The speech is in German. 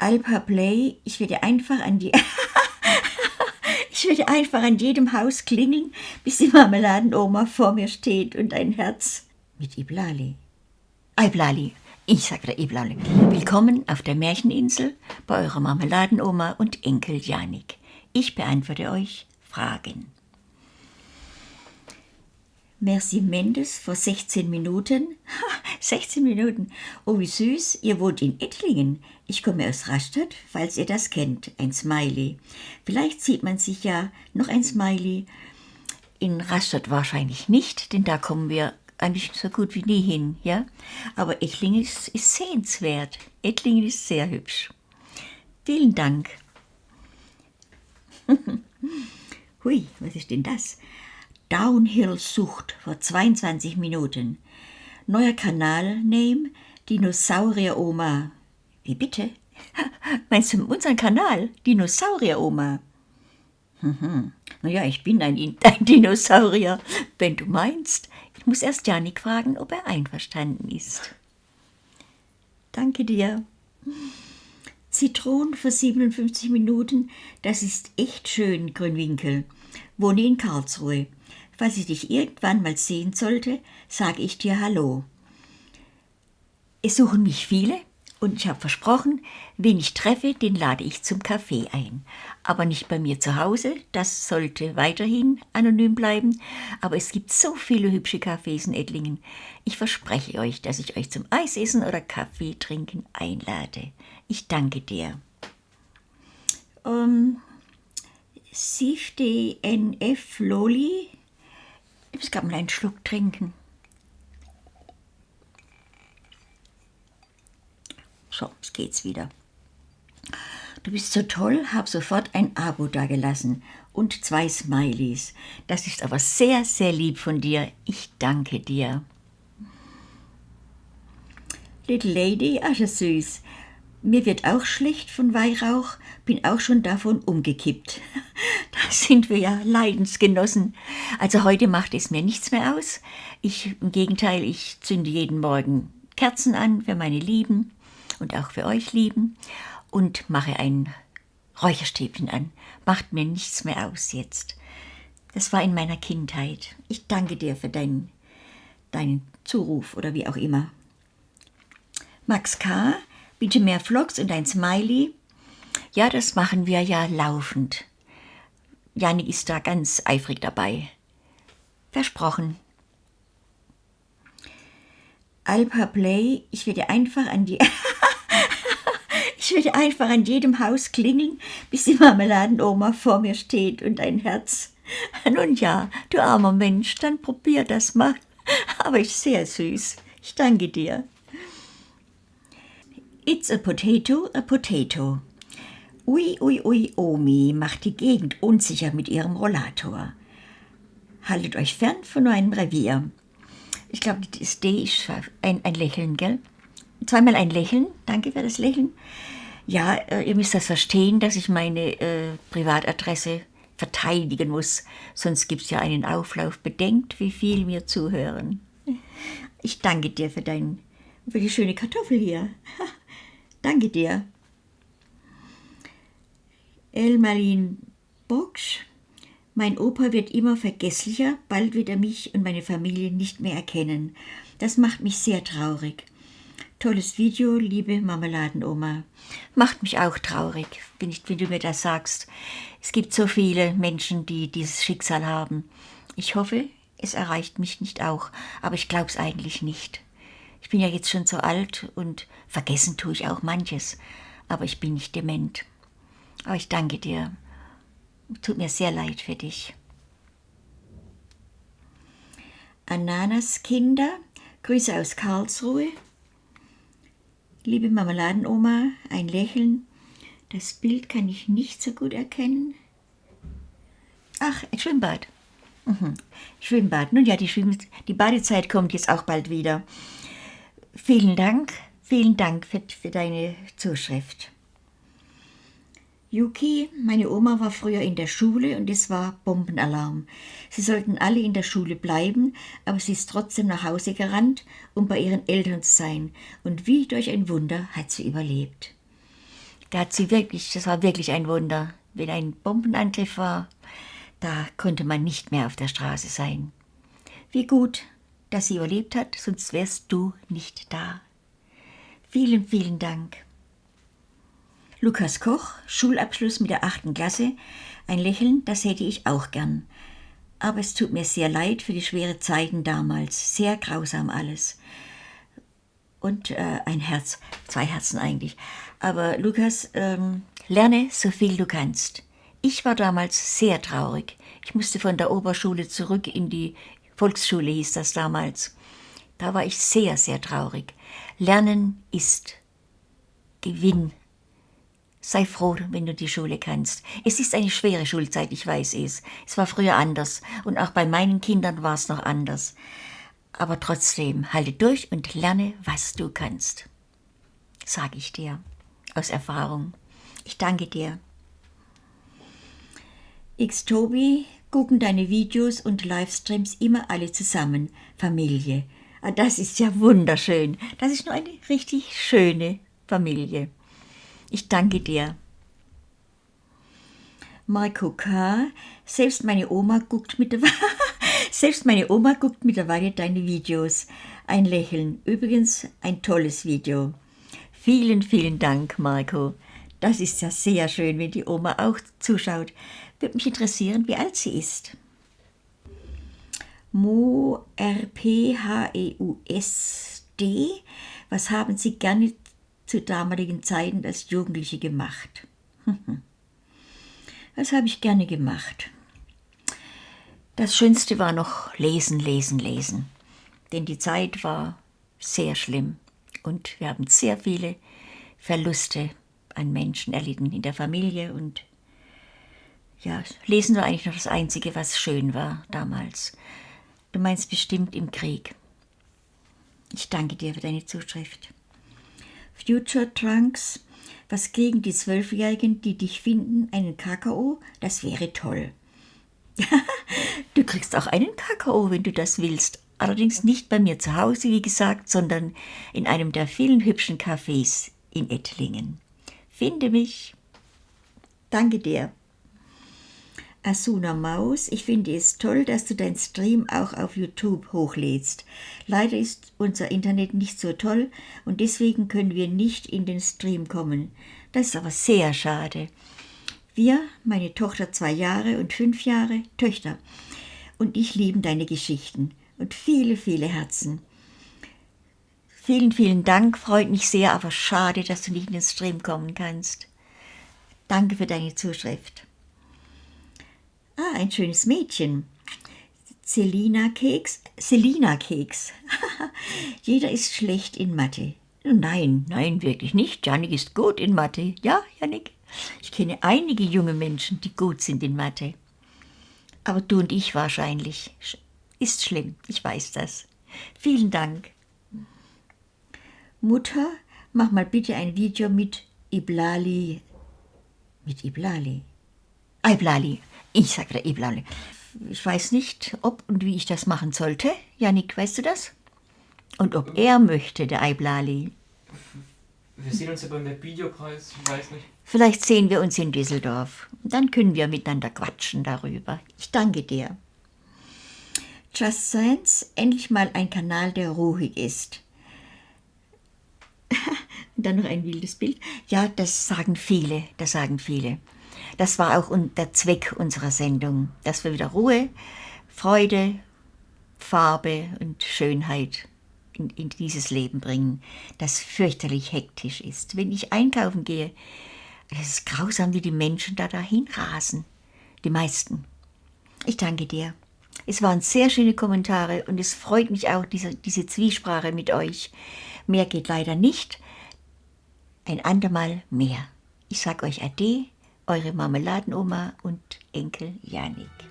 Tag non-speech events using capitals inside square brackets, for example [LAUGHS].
Alpa Play, ich werde einfach an die. [LAUGHS] ich werde einfach an jedem Haus klingeln, bis die Marmeladenoma vor mir steht und ein Herz mit Iblali. Iblali, ich sag wieder Iblali. Willkommen auf der Märcheninsel bei eurer Marmeladenoma und Enkel Janik. Ich beantworte euch Fragen. Merci Mendes vor 16 Minuten. Ha, 16 Minuten. Oh, wie süß. Ihr wohnt in Ettlingen. Ich komme aus Rastatt, falls ihr das kennt. Ein Smiley. Vielleicht sieht man sich ja noch ein Smiley. In Rastatt wahrscheinlich nicht, denn da kommen wir eigentlich so gut wie nie hin, ja. Aber Ettlingen ist, ist sehenswert. Ettlingen ist sehr hübsch. Vielen Dank. [LAUGHS] Hui, was ist denn das? Downhill-Sucht vor 22 Minuten. Neuer Kanal-Name, Dinosaurier-Oma. Wie bitte? [LAUGHS] Meinst du unseren Kanal? Dinosaurier-Oma. Mhm. Naja, ich bin ein, [LAUGHS] ein Dinosaurier, wenn du meinst. Ich muss erst Janik fragen, ob er einverstanden ist. Danke dir. Zitronen für 57 Minuten, das ist echt schön, Grünwinkel. Wohne in Karlsruhe. Falls ich dich irgendwann mal sehen sollte, sage ich dir Hallo. Es suchen mich viele und ich habe versprochen, wen ich treffe, den lade ich zum Kaffee ein. Aber nicht bei mir zu Hause, das sollte weiterhin anonym bleiben. Aber es gibt so viele hübsche Cafés in Ettlingen. Ich verspreche euch, dass ich euch zum Eisessen oder Kaffee trinken einlade. Ich danke dir. Um, Sifte NF Loli ich gerade mal einen Schluck trinken. So, jetzt geht's wieder. Du bist so toll, hab sofort ein Abo dagelassen und zwei Smileys. Das ist aber sehr, sehr lieb von dir. Ich danke dir. Little Lady, ach süß. Mir wird auch schlecht von Weihrauch, bin auch schon davon umgekippt. [LAUGHS] Da sind wir ja Leidensgenossen. Also heute macht es mir nichts mehr aus. Ich, im Gegenteil, ich zünde jeden Morgen Kerzen an für meine Lieben und auch für euch Lieben und mache ein Räucherstäbchen an. Macht mir nichts mehr aus jetzt. Das war in meiner Kindheit. Ich danke dir für deinen, deinen Zuruf oder wie auch immer. Max K., bitte mehr Vlogs und ein Smiley. Ja, das machen wir ja laufend. Janik ist da ganz eifrig dabei. Versprochen. Alpa Play, ich werde einfach an die... [LAUGHS] ich werde einfach an jedem Haus klingeln, bis die Marmeladenoma vor mir steht und ein Herz. [LAUGHS] Nun ja, du armer Mensch, dann probier das mal. [LAUGHS] Aber ist sehr süß. Ich danke dir. It's a potato, a potato. Ui, ui, ui, Omi macht die Gegend unsicher mit ihrem Rollator. Haltet euch fern von meinem Revier. Ich glaube, das D ist ein, ein Lächeln, gell? Zweimal ein Lächeln. Danke für das Lächeln. Ja, äh, ihr müsst das verstehen, dass ich meine äh, Privatadresse verteidigen muss. Sonst gibt es ja einen Auflauf. Bedenkt, wie viel mir zuhören. Ich danke dir für, dein, für die schöne Kartoffel hier. [LAUGHS] danke dir. Elmarin Boksch. Mein Opa wird immer vergesslicher, bald wird er mich und meine Familie nicht mehr erkennen. Das macht mich sehr traurig. Tolles Video, liebe Marmeladenoma. Macht mich auch traurig, wenn, ich, wenn du mir das sagst. Es gibt so viele Menschen, die dieses Schicksal haben. Ich hoffe, es erreicht mich nicht auch, aber ich glaube es eigentlich nicht. Ich bin ja jetzt schon so alt und vergessen tue ich auch manches, aber ich bin nicht dement. Aber ich danke dir. Tut mir sehr leid für dich. Ananas Kinder, Grüße aus Karlsruhe. Liebe Marmeladenoma, ein Lächeln. Das Bild kann ich nicht so gut erkennen. Ach, ein Schwimmbad. Mhm. Schwimmbad. Nun ja, die, Schwimm die Badezeit kommt jetzt auch bald wieder. Vielen Dank, vielen Dank für, für deine Zuschrift. Yuki, meine Oma war früher in der Schule und es war Bombenalarm. Sie sollten alle in der Schule bleiben, aber sie ist trotzdem nach Hause gerannt, um bei ihren Eltern zu sein. Und wie durch ein Wunder hat sie überlebt. Da hat sie wirklich, das war wirklich ein Wunder. Wenn ein Bombenangriff war, da konnte man nicht mehr auf der Straße sein. Wie gut, dass sie überlebt hat, sonst wärst du nicht da. Vielen, vielen Dank. Lukas Koch, Schulabschluss mit der achten Klasse. Ein Lächeln, das hätte ich auch gern. Aber es tut mir sehr leid für die schweren Zeiten damals. Sehr grausam alles. Und äh, ein Herz, zwei Herzen eigentlich. Aber Lukas, ähm, lerne so viel du kannst. Ich war damals sehr traurig. Ich musste von der Oberschule zurück in die Volksschule, hieß das damals. Da war ich sehr, sehr traurig. Lernen ist Gewinn. Sei froh, wenn du die Schule kannst. Es ist eine schwere Schulzeit, ich weiß es. Es war früher anders und auch bei meinen Kindern war es noch anders. Aber trotzdem, halte durch und lerne, was du kannst. Sag ich dir aus Erfahrung. Ich danke dir. X-Tobi gucken deine Videos und Livestreams immer alle zusammen, Familie. Ah, das ist ja wunderschön. Das ist nur eine richtig schöne Familie. Ich danke dir. Marco K., selbst meine Oma guckt mittlerweile, [LAUGHS] selbst meine Oma guckt mittlerweile deine Videos. Ein Lächeln. Übrigens ein tolles Video. Vielen, vielen Dank, Marco. Das ist ja sehr schön, wenn die Oma auch zuschaut. Würde mich interessieren, wie alt sie ist. Mo R P H E U S D. Was haben Sie gerne zu damaligen Zeiten als Jugendliche gemacht? [LAUGHS] Was habe ich gerne gemacht? Das Schönste war noch lesen, lesen, lesen. Denn die Zeit war sehr schlimm und wir haben sehr viele Verluste an Menschen erlitten in der Familie und ja, Lesen war eigentlich noch das Einzige, was schön war damals. Du meinst bestimmt im Krieg. Ich danke dir für deine Zuschrift. Future Trunks, was kriegen die Zwölfjährigen, die dich finden, einen Kakao? Das wäre toll. [LAUGHS] du kriegst auch einen Kakao, wenn du das willst. Allerdings nicht bei mir zu Hause, wie gesagt, sondern in einem der vielen hübschen Cafés in Ettlingen. Finde mich. Danke dir. Asuna Maus, ich finde es toll, dass du dein Stream auch auf YouTube hochlädst. Leider ist unser Internet nicht so toll und deswegen können wir nicht in den Stream kommen. Das ist aber sehr schade. Wir, meine Tochter zwei Jahre und fünf Jahre, Töchter, und ich lieben deine Geschichten und viele, viele Herzen. Vielen, vielen Dank, freut mich sehr, aber schade, dass du nicht in den Stream kommen kannst. Danke für deine Zuschrift. Ah, ein schönes Mädchen. Selina Keks. Selina Keks. [LAUGHS] Jeder ist schlecht in Mathe. Nein, nein, wirklich nicht. Janik ist gut in Mathe. Ja, Janik? Ich kenne einige junge Menschen, die gut sind in Mathe. Aber du und ich wahrscheinlich. Ist schlimm, ich weiß das. Vielen Dank. Mutter, mach mal bitte ein Video mit Iblali. Mit Iblali. Iblali. Ich sage wieder Iblali. Ich weiß nicht, ob und wie ich das machen sollte. Janik, weißt du das? Und ob er möchte, der Iblali. Wir sehen uns ja beim Videopreis, ich weiß nicht. Vielleicht sehen wir uns in Düsseldorf. Dann können wir miteinander quatschen darüber. Ich danke dir. Just Science, endlich mal ein Kanal, der ruhig ist. Dann noch ein wildes Bild. Ja, das sagen viele, das sagen viele. Das war auch der Zweck unserer Sendung, dass wir wieder Ruhe, Freude, Farbe und Schönheit in, in dieses Leben bringen, das fürchterlich hektisch ist. Wenn ich einkaufen gehe, es ist grausam, wie die Menschen da dahin rasen. Die meisten. Ich danke dir. Es waren sehr schöne Kommentare und es freut mich auch, diese, diese Zwiesprache mit euch. Mehr geht leider nicht. Ein andermal mehr. Ich sag euch Ade, eure Marmeladenoma und Enkel Janik.